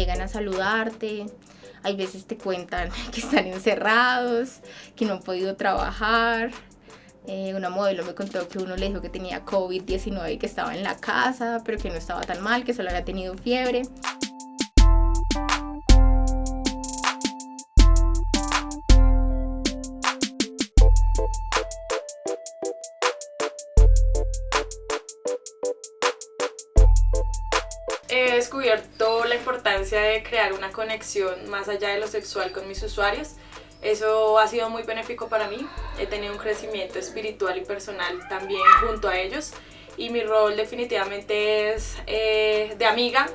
llegan a saludarte, hay veces te cuentan que están encerrados, que no han podido trabajar. Eh, una modelo me contó que uno le dijo que tenía COVID-19 y que estaba en la casa, pero que no estaba tan mal, que solo había tenido fiebre. He descubierto la importancia de crear una conexión más allá de lo sexual con mis usuarios. Eso ha sido muy benéfico para mí. He tenido un crecimiento espiritual y personal también junto a ellos. Y mi rol definitivamente es eh, de amiga,